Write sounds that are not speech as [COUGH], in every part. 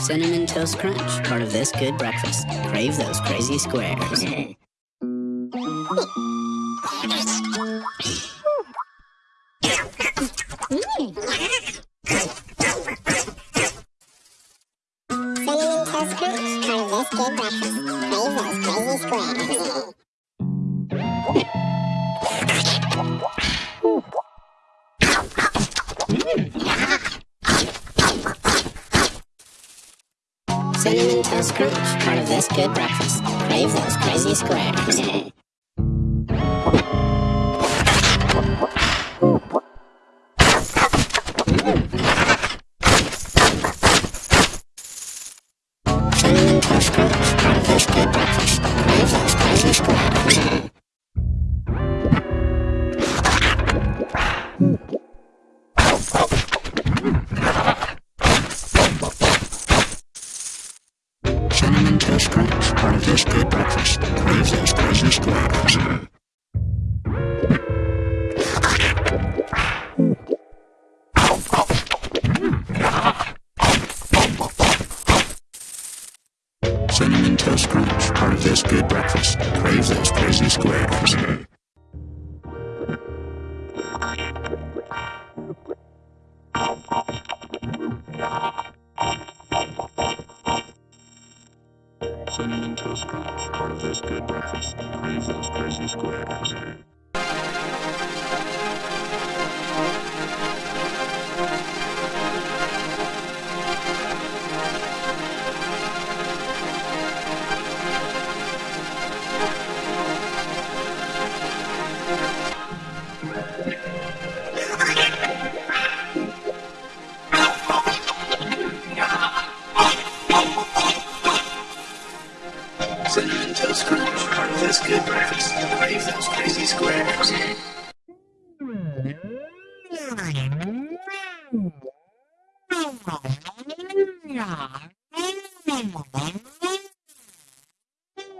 Cinnamon Toast Crunch, part of this good breakfast. Crave those crazy squares. Cinnamon Toast Crunch, part of this good breakfast. Crave those crazy squares. Cinnamon Toast Crunch, part of this good breakfast. Crave those crazy squares. Cinnamon Toast Crunch, part of this good breakfast. Crave those crazy squares. Cinnamon Toast Crunch, part of this good breakfast. Crave those crazy squares. This good breakfast. Crave those crazy squares.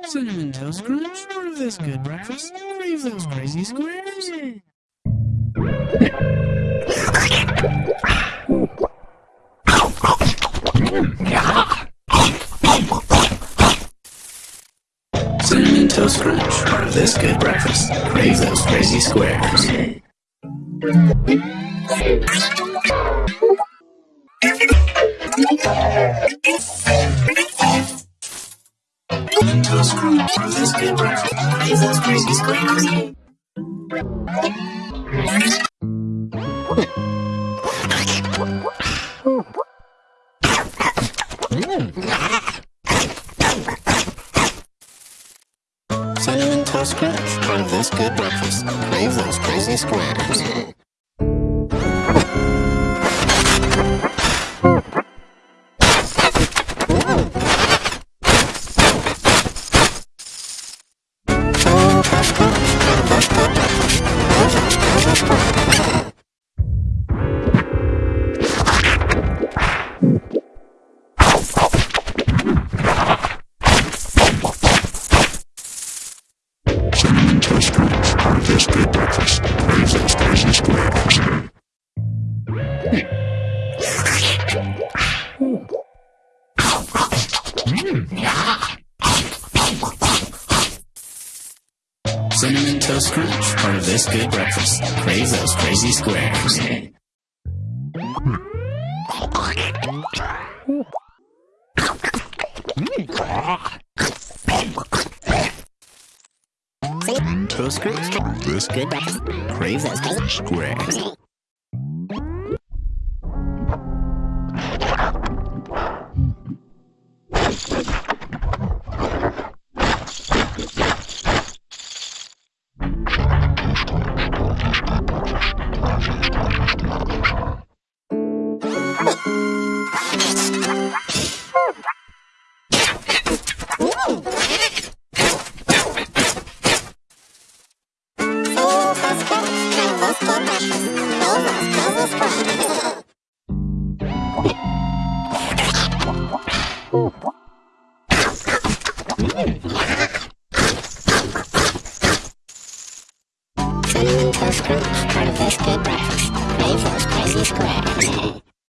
Cinnamon part of this good breakfast. Crave those crazy squares. [LAUGHS] Cinnamon Toast Crunch, part of this good breakfast. Crave those crazy squares. Toast Crunch, part of this good breakfast. Crave those crazy squares. Toast Crunch, part this good breakfast. Crave those crazy squares. Good breakfast. Crave those crazy squares. Cinnamon Toast Crunch, part of this good breakfast. Crave those crazy squares. Cinnamon [LAUGHS] mm. Toast Crunch, part of this good breakfast. Crave those crazy squares. [LAUGHS] Cinnamon Cinnamon Toast Crunch, part of this good breakfast. Made those crazy squares.